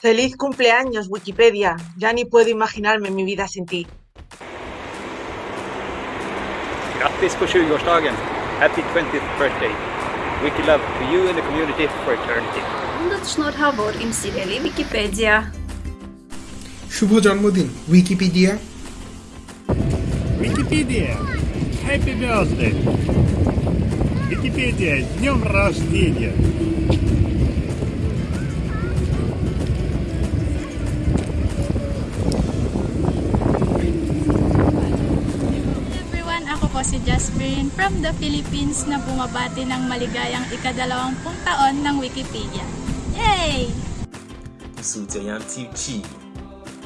Feliz cumpleaños, Wikipedia. Ya ni puedo imaginarme mi vida sin ti. Grattis por 20-årsdagen! Happy 20th birthday! Wiki love to you and the community for eternity. Bundan շնորհավոր իմ սիրելի Wikipedia. শুভ জন্মদিন Wikipedia! Wikipedia! Happy birthday! Wikipedia, с днем рождения! from the Philippines na bumabati ng maligayang ikadalawampung taon ng Wikipedia. Yay! Sultayan Tiuchi,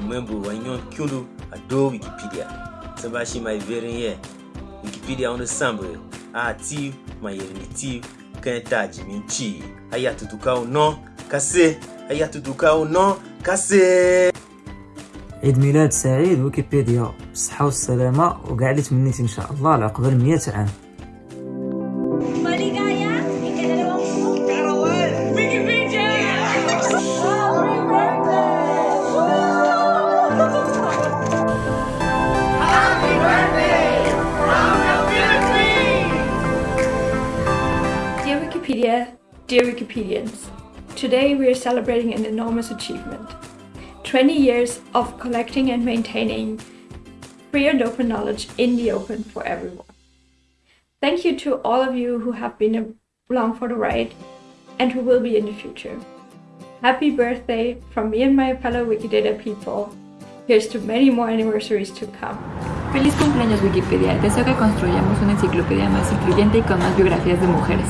member Wanyon Kyulu adore Wikipedia. Sabashi my very Wikipedia on the sample. Ati, my unity, Kentaji Minchi. Ayatutukao no, Kase. Ayatutukao no, Kase. عيد ميلاد سعيد ويكيبيديا بالصحة والسلامة وكاع اللي تمنيت ان شاء الله على قبل عام Wikipedia, dear Wikipedians. Today we are celebrating an enormous achievement. 20 years of collecting and maintaining free and open knowledge in the open for everyone. Thank you to all of you who have been along for the ride and who will be in the future. Happy birthday from me and my fellow Wikidata people. Here's to many more anniversaries to come. Feliz cumpleaños Wikipedia. Deseo que construyamos una enciclopedia más incluyente y con más biografías de mujeres.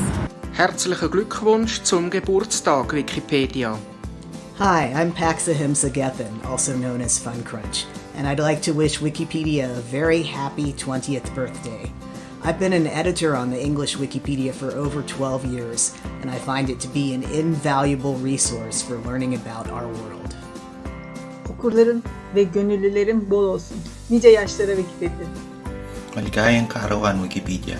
Herzlichen Glückwunsch zum Geburtstag, Wikipedia. Hi, I'm Pax Ahimsa Gethen, also known as FunCrunch, and I'd like to wish Wikipedia a very happy 20th birthday. I've been an editor on the English Wikipedia for over 12 years, and I find it to be an invaluable resource for learning about our world. Okurların ve gönüllülerin bol olsun. Nice yaşlara Wikipedia. Maligayang Karavan Wikipedia.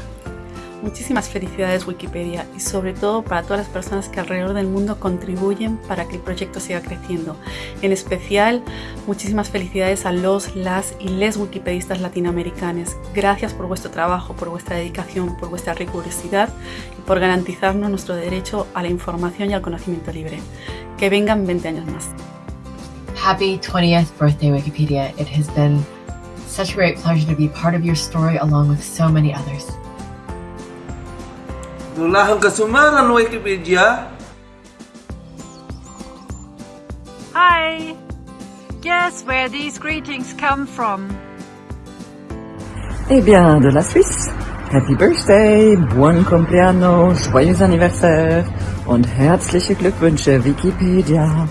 Muchísimas felicidades Wikipedia y sobre todo para todas las personas que alrededor del mundo contribuyen para que el proyecto siga creciendo. En especial, muchísimas felicidades a los, las y les wikipedistas latinoamericanos. Gracias por vuestro trabajo, por vuestra dedicación, por vuestra rigurosidad y por garantizarnos nuestro derecho a la información y al conocimiento libre. Que vengan 20 años más. Happy 20th birthday Wikipedia. It has been such a great pleasure to be part of your story along with so many others. Dolarhan ka sumara no Wikipedia. Hi. Guess where these greetings come from? Eh bien, de la Suisse. Happy Birthday, buon compleanno, joyeux anniversaire und herzliche Glückwünsche, Wikipedia.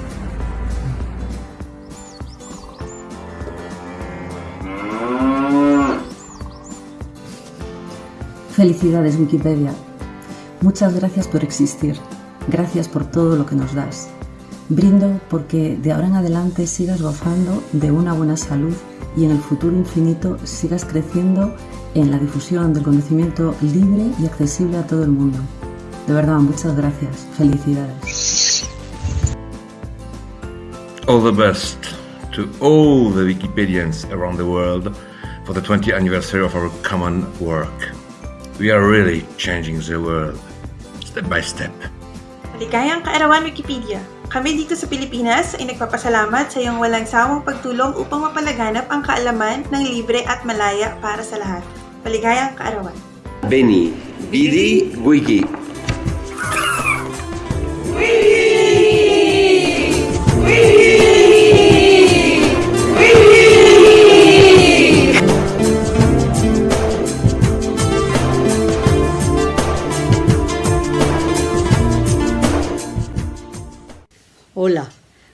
Felicidades, Wikipedia. Muchas gracias por existir. Gracias por todo lo que nos das. Brindo porque de ahora en adelante sigas gozando de una buena salud y en el futuro infinito sigas creciendo en la difusión del conocimiento libre y accesible a todo el mundo. De verdad, muchas gracias. Felicidades. All the best to all the Wikipedians around the world for the 20th anniversary of our common work. We are really changing the world. step by step. Maligayang Kaarawan Wikipedia! Kami dito sa Pilipinas ay nagpapasalamat sa iyong walang sawang pagtulong upang mapalaganap ang kaalaman ng libre at malaya para sa lahat. Maligayang Kaarawan! Benny, Bidi, Wiki.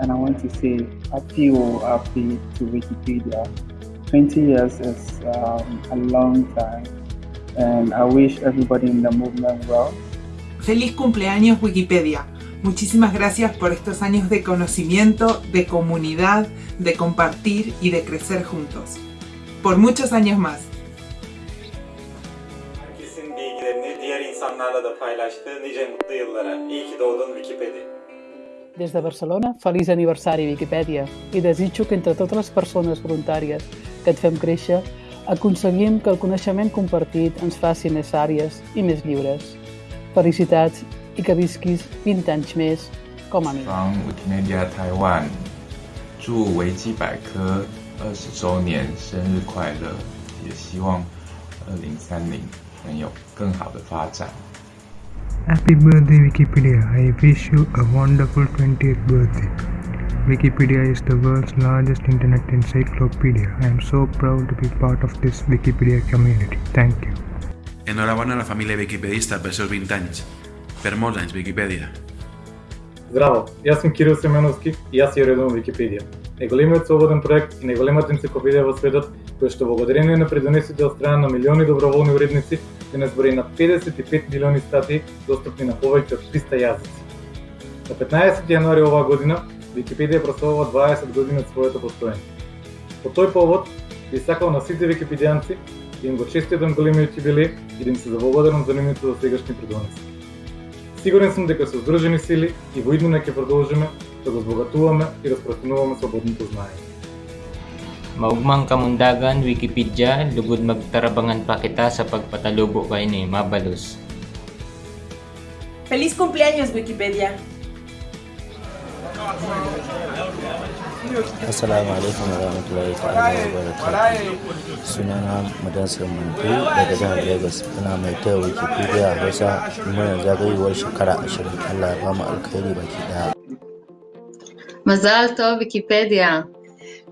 and I want to say happy or happy to Wikipedia. 20 years is um, a long time and I wish everybody in the movement well. Feliz cumpleaños Wikipedia. Muchísimas gracias por estos años de conocimiento, de comunidad, de compartir y de crecer juntos. Por muchos años más. Herkesin bilgilerini diğer insanlarla da paylaştığı nice mutlu yıllara. İyi ki doğdun Des de Barcelona, feliç aniversari Viquipèdia i desitjo que entre totes les persones voluntàries que et fem créixer, aconseguim que el coneixement compartit ens faci més àries i més lliures. Felicitats i que visquis 20 anys més com a mi. 防 Wikimedia Taiwan，祝维基百科二十周年生日快乐！也希望二零三零能有更好的发展。Happy birthday Wikipedia. I wish you a wonderful 20th birthday. Wikipedia is the world's largest internet encyclopedia. I am so proud to be part of this Wikipedia community. Thank you. Enhorabona a la família wikipedista per seus 20 anys. Per molts anys, Wikipedia. Здраво, аз съм Кирил Семеновски и аз я редом Википедия. Неголемият свободен проект и неголемата енциклопедия в светът, която благодарение на придонесите от страна на милиони доброволни уредници, не брои на 55 милиони стати достапни на повеќе од 300 јазици. На 15 јануари оваа година Википедија прославува 20 години од своето постоење. По тој повод би сакал на сите википедијанци да им го честитам да големиот јубилеј и да им се заблагодарам за нивните сегашни придонеси. Сигурен сум дека со здружени сили и во иднина ќе продолжиме да го збогатуваме и распространуваме да свободното знаење. Maug kamundagan Wikipedia lugod magtarabangan pa kita sa pagpatalubo kay ni Mabalos. Feliz cumpleaños Wikipedia. Assalamualaikum, alaikum warahmatullahi ta'ala wabarakatuh. Sunana Madansa Mantu daga Lagos ina mai Wikipedia Hausa muna zagayowar shekara 20 Allah ya ba mu alkhairi baki daya. Mazal to Wikipedia.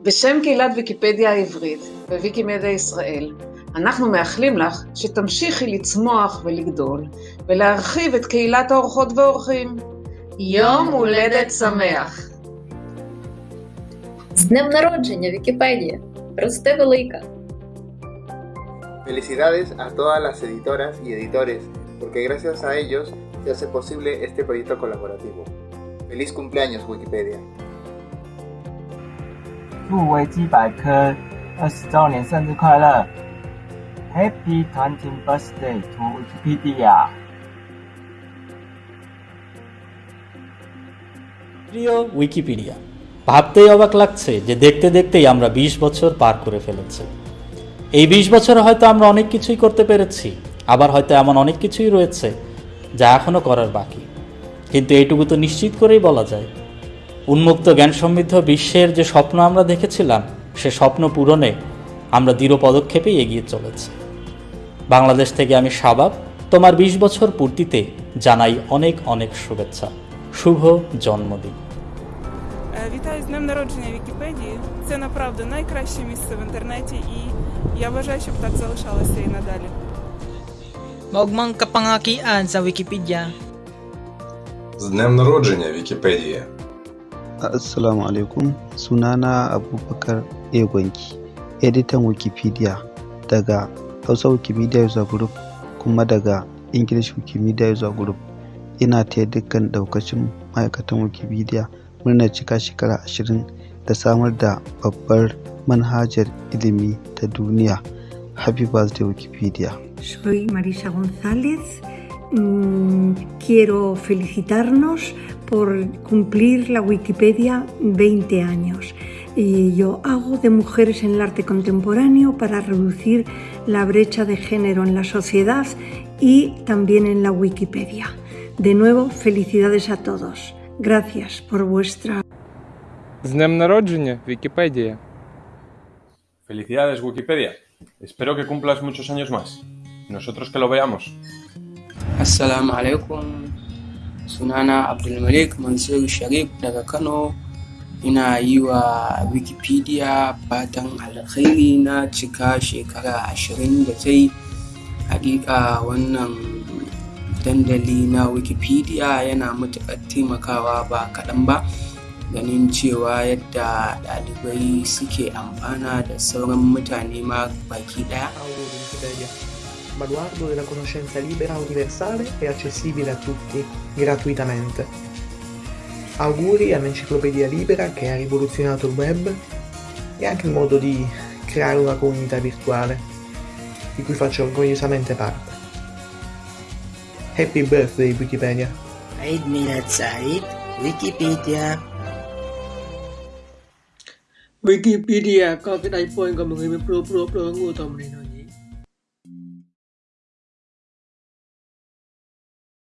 בשם קהילת ויקיפדיה העברית וויקימדיה ישראל, אנחנו מאחלים לך שתמשיכי לצמוח ולגדול ולהרחיב את קהילת האורחות והאורחים. יום הולדת שמח! З днем народження, Вікіпедія! Рости велика! Felicidades a todas las editoras y editores, porque gracias a ellos se hace posible este proyecto colaborativo. ¡Feliz cumpleaños, Wikipedia! 入维基百科二十周年生日快乐！Happy 团体 Birthday to Wikipedia！প্রিয় Wikipedia ভাবতেই অবাক লাগছে যে দেখতে দেখতেই আমরা ২০ বছর পার করে ফেলেছি এই ২০ বছরে হয়তো আমরা অনেক কিছুই করতে পেরেছি আবার হয়তো এমন অনেক কিছুই রয়েছে যা এখনও করার বাকি কিন্তু এইটুকু তো নিশ্চিত করেই বলা যায় উন্মুক্ত জ্ঞান সমৃদ্ধ বিশ্বের যে স্বপ্ন আমরা দেখেছিলাম সে স্বপ্ন পূরণে আমরা দৃঢ় পদক্ষেপে এগিয়ে চলেছি বাংলাদেশ থেকে আমি সাবাব তোমার ২০ বছর পূর্তিতে জানাই অনেক অনেক শুভেচ্ছা শুভ জন্মদিন Вітаю з Днем народження Вікіпедії. Це направду найкраще місце в інтернеті, і я вважаю, щоб так залишалося і надалі. Maugmang kapangakian sa Вікіпедія. З Днем народження Вікіпедія. Assalamu alaikum sunana Abubakar egonki editan Wikipedia daga Hausa Wikimedia User Group kuma daga English Wikimedia User Group. Ina taya dukkan daukacin ma'aikatan Wikipedia murnar cika shekara ashirin da samar da babbar manhajar ilimi ta duniya. Happy birthday Wikipedia. Soy Marisa González. Mm, quiero felicitarnos por cumplir la Wikipedia 20 años y yo hago de mujeres en el arte contemporáneo para reducir la brecha de género en la sociedad y también en la Wikipedia. De nuevo, felicidades a todos. Gracias por vuestra... Wikipedia. Felicidades, Wikipedia. Espero que cumplas muchos años más. Nosotros que lo veamos. Assalamu sunana abdulmalik mansur sharif daga kano ina yi wa wikipedia fatan alkhairi na cika shekara ashirin da ta yi hakika wannan dandali na wikipedia yana matuƙar taimakawa ba kaɗan ba ganin cewa yadda ɗalibai suke amfana da sauran mutane ma baki ɗaya baluardo della conoscenza libera, universale e accessibile a tutti, gratuitamente. Auguri all'Enciclopedia Libera che ha rivoluzionato il web e anche il modo di creare una comunità virtuale, di cui faccio orgogliosamente parte. Happy birthday Wikipedia! Eid Milad Said, Wikipedia! Wikipedia, kau tidak poin kamu ngimpi pro pro pro ngu tau menino.